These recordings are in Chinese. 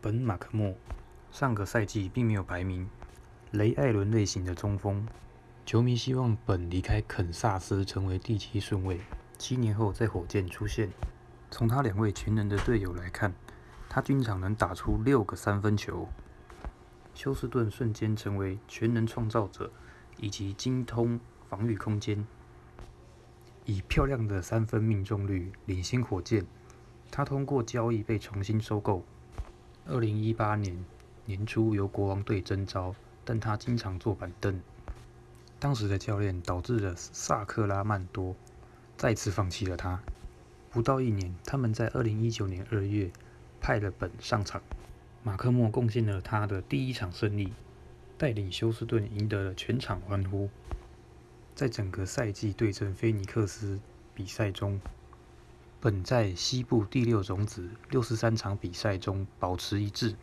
本·马克莫上个赛季并没有排名，雷艾伦类型的中锋，球迷希望本离开肯萨斯成为第七顺位，七年后在火箭出现。从他两位全能的队友来看，他均常能打出六个三分球。休斯顿瞬间成为全能创造者，以及精通防御空间，以漂亮的三分命中率领先火箭。他通过交易被重新收购。二零一八年年初由国王队征召，但他经常坐板凳。当时的教练导致了萨克拉曼多再次放弃了他。不到一年，他们在二零一九年二月派了本上场。马克莫贡献了他的第一场胜利，带领休斯顿赢得了全场欢呼。在整个赛季对阵菲尼克斯比赛中，本在西部第六种子六十三场比赛中保持一致。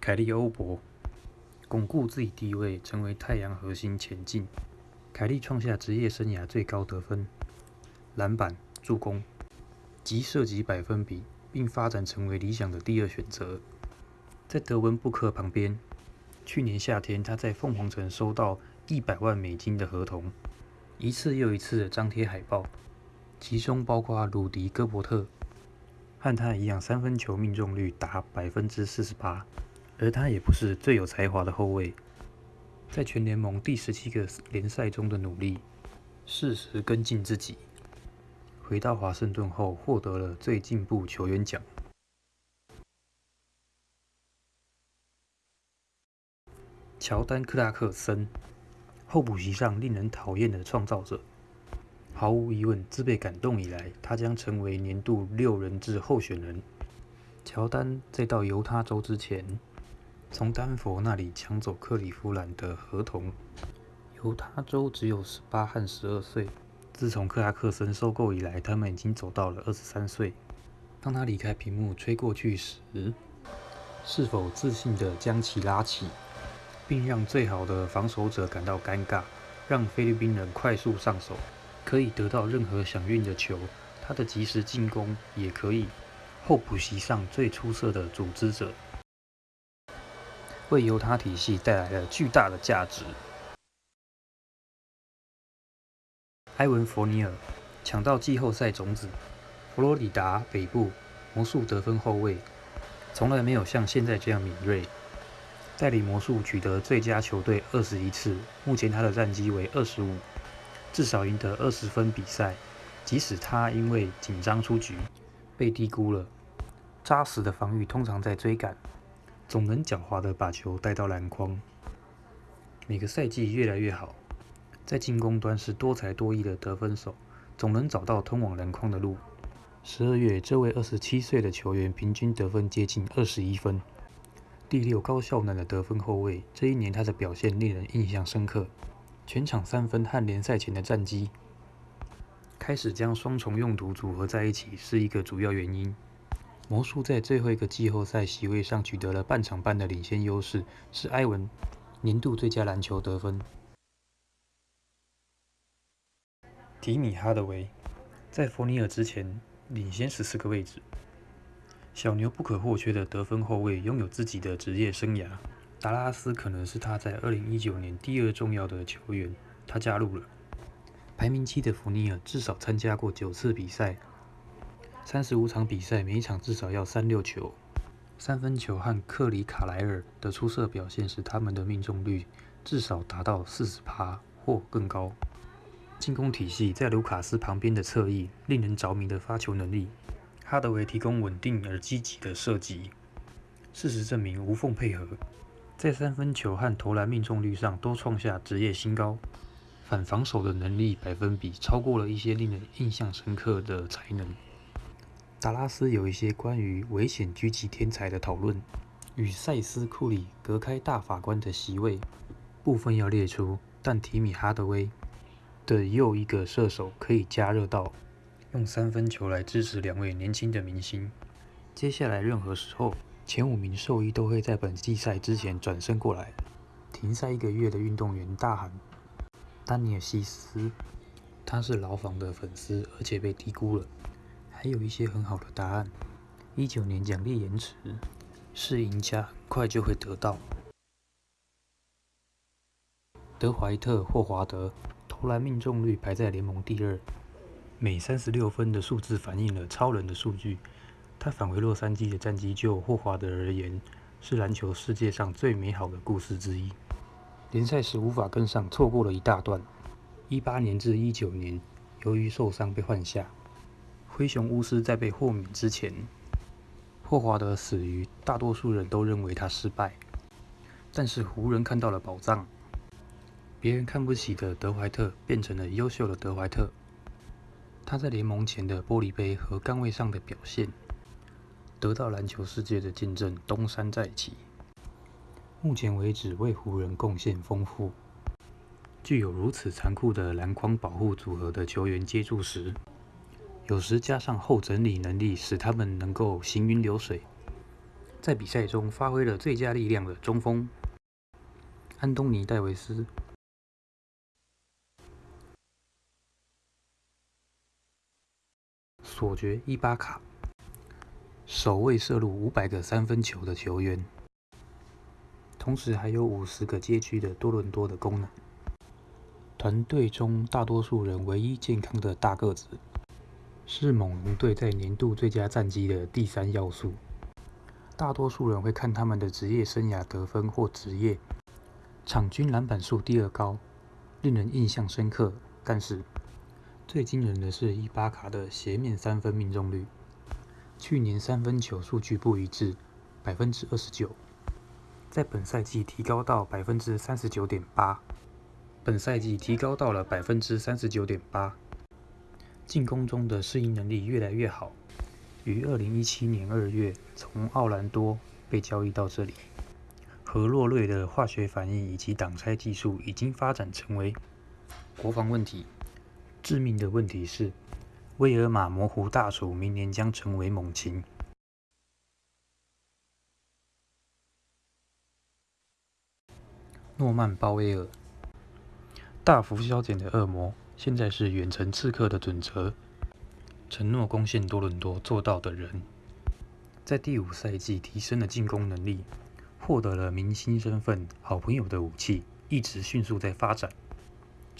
凯利欧博巩固自己地位，成为太阳核心前进。凯利创下职业生涯最高得分、篮板、助攻。及射击百分比，并发展成为理想的第二选择。在德文布克旁边，去年夏天他在凤凰城收到一百万美金的合同，一次又一次的张贴海报，其中包括鲁迪戈伯特，和他一样三分球命中率达百分之四十八。而他也不是最有才华的后卫，在全联盟第十七个联赛中的努力，适时跟进自己。回到华盛顿后，获得了最进步球员奖。乔丹·克拉克森，候补席上令人讨厌的创造者。毫无疑问，自被感动以来，他将成为年度六人制候选人。乔丹在到犹他州之前，从丹佛那里抢走克利夫兰的合同。犹他州只有十八和十二岁。自从克拉克森收购以来，他们已经走到了二十三岁。当他离开屏幕吹过去时，是否自信地将其拉起，并让最好的防守者感到尴尬，让菲律宾人快速上手，可以得到任何想运的球？他的及时进攻也可以。候补席上最出色的组织者，为犹他体系带来了巨大的价值。埃文·佛尼尔抢到季后赛种子，佛罗里达北部魔术得分后卫，从来没有像现在这样敏锐。带领魔术取得最佳球队二十一次，目前他的战绩为二十五，至少赢得二十分比赛。即使他因为紧张出局，被低估了。扎实的防御通常在追赶，总能狡猾地把球带到篮筐。每个赛季越来越好。在进攻端是多才多艺的得分手，总能找到通往篮筐的路。十二月，这位二十七岁的球员平均得分接近二十一分，第六高效能的得分后卫。这一年他的表现令人印象深刻，全场三分和联赛前的战绩开始将双重用途组合在一起是一个主要原因。魔术在最后一个季后赛席位上取得了半场半的领先优势，是埃文年度最佳篮球得分。迪米·哈德维在弗尼尔之前领先十四个位置。小牛不可或缺的得分后卫，拥有自己的职业生涯。达拉斯可能是他在二零一九年第二重要的球员。他加入了排名七的福尼尔，至少参加过九次比赛，三十五场比赛，每一场至少要三六球。三分球和克里卡莱尔的出色表现，使他们的命中率至少达到四十趴或更高。进攻体系在卢卡斯旁边的侧翼，令人着迷的发球能力。哈德维提供稳定而积极的射击。事实证明，无缝配合，在三分球和投篮命中率上都创下职业新高。反防守的能力百分比超过了一些令人印象深刻的才能。达拉斯有一些关于危险狙击天才的讨论，与塞斯库里隔开大法官的席位，部分要列出，但提米哈德威。的又一个射手可以加热到用三分球来支持两位年轻的明星。接下来任何时候，前五名兽医都会在本季赛之前转身过来。停赛一个月的运动员大喊：“丹尼尔西斯，他是牢房的粉丝，而且被低估了。”还有一些很好的答案。一九年奖励延迟，是赢家很快就会得到。德怀特·霍华德投篮命中率排在联盟第二，每三十六分的数字反映了超人的数据。他返回洛杉矶的战绩，就霍华德而言，是篮球世界上最美好的故事之一。联赛时无法跟上，错过了一大段。一八年至一九年，由于受伤被换下。灰熊巫师在被豁免之前，霍华德死于大多数人都认为他失败。但是湖人看到了宝藏。别人看不起的德怀特变成了优秀的德怀特。他在联盟前的玻璃杯和杆位上的表现，得到篮球世界的见证，东山再起。目前为止为湖人贡献丰富。具有如此残酷的篮筐保护组合的球员接触时，有时加上后整理能力，使他们能够行云流水。在比赛中发挥了最佳力量的中锋安东尼·戴维斯。索爵伊巴卡，首位射入五百个三分球的球员，同时还有五十个街区的多伦多的功能。团队中大多数人唯一健康的大个子，是猛龙队在年度最佳战绩的第三要素。大多数人会看他们的职业生涯得分或职业场均篮板数第二高，令人印象深刻。但是，最惊人的是伊巴卡的斜面三分命中率，去年三分球数据不一致，百分之二十九，在本赛季提高到百分之三十九点八，本赛季提高到了百分之三十九点八，进攻中的适应能力越来越好，于二零一七年二月从奥兰多被交易到这里，和洛瑞的化学反应以及挡拆技术已经发展成为国防问题。致命的问题是，威尔马模糊大厨明年将成为猛禽。诺曼·鲍威尔，大幅削减的恶魔，现在是远程刺客的准则。承诺攻陷多伦多，做到的人，在第五赛季提升了进攻能力，获得了明星身份，好朋友的武器一直迅速在发展。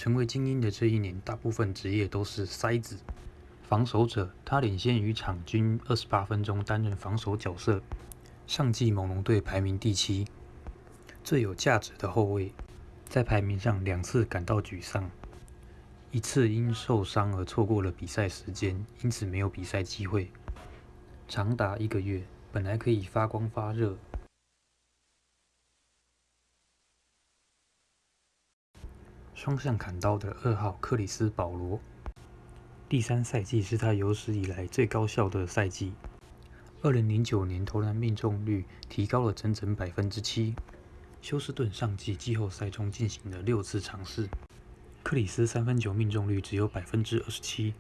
成为精英的这一年，大部分职业都是塞子。防守者，他领先于场均二十八分钟担任防守角色。上季猛龙队排名第七。最有价值的后卫，在排名上两次感到沮丧，一次因受伤而错过了比赛时间，因此没有比赛机会。长达一个月，本来可以发光发热。双向砍刀的二号克里斯·保罗，第三赛季是他有史以来最高效的赛季。二零零九年投篮命中率提高了整整百分之七。休斯顿上季季后赛中进行了六次尝试，克里斯三分球命中率只有百分之二十七，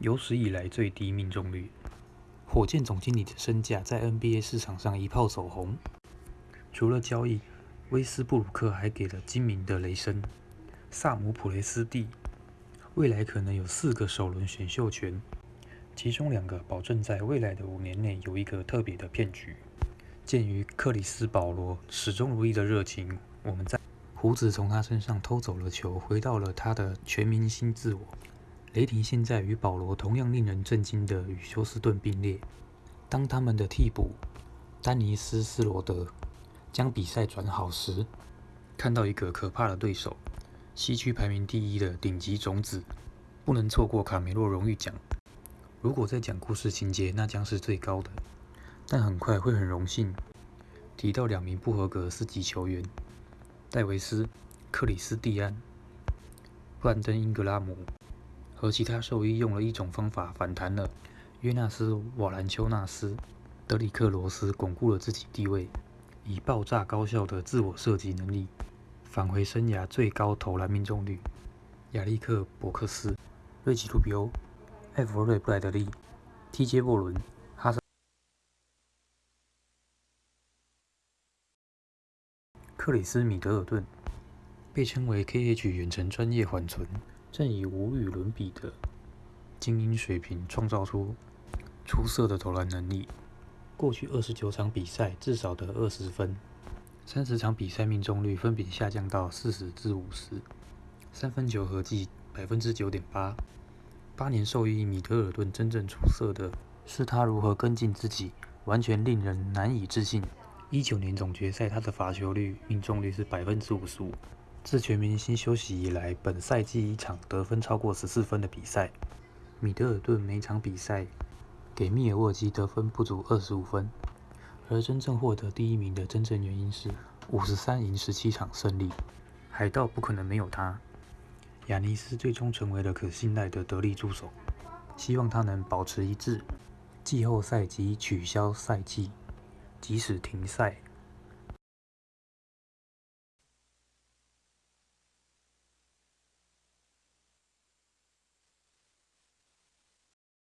有史以来最低命中率。火箭总经理的身价在 NBA 市场上一炮走红，除了交易，威斯布鲁克还给了精明的雷声。萨姆普雷斯蒂未来可能有四个首轮选秀权，其中两个保证在未来的五年内有一个特别的骗局。鉴于克里斯保罗始终如一的热情，我们在胡子从他身上偷走了球，回到了他的全明星自我。雷霆现在与保罗同样令人震惊的与休斯顿并列。当他们的替补丹尼斯斯罗德将比赛转好时，看到一个可怕的对手。西区排名第一的顶级种子，不能错过卡梅洛荣誉奖。如果在讲故事情节，那将是最高的。但很快会很荣幸提到两名不合格四级球员：戴维斯、克里斯蒂安、布兰登·英格拉姆和其他兽医用了一种方法反弹了。约纳斯·瓦兰丘纳斯、德里克·罗斯巩固了自己地位，以爆炸高效的自我射击能力。返回生涯最高投篮命中率，亚历克·伯克斯、瑞奇·卢比欧、艾弗瑞·布莱德利、T.J. 沃伦、哈森、克里斯·米德尔顿，被称为 KH 远程专业缓存，正以无与伦比的精英水平创造出出色的投篮能力。过去二十九场比赛至少得二十分，三十场比赛命中率分别下降到四十至五十，三分球合计百分之九点八。八年受益米德尔顿真正出色的是他如何跟进自己，完全令人难以置信。一九年总决赛他的罚球率命中率是百分之五十五。自全明星休息以来，本赛季一场得分超过十四分的比赛，米德尔顿每场比赛给密尔沃基得分不足二十五分。而真正获得第一名的真正原因是五十三赢十七场胜利，海盗不可能没有他。亚尼斯最终成为了可信赖的得力助手，希望他能保持一致。季后赛即取消赛季，即使停赛。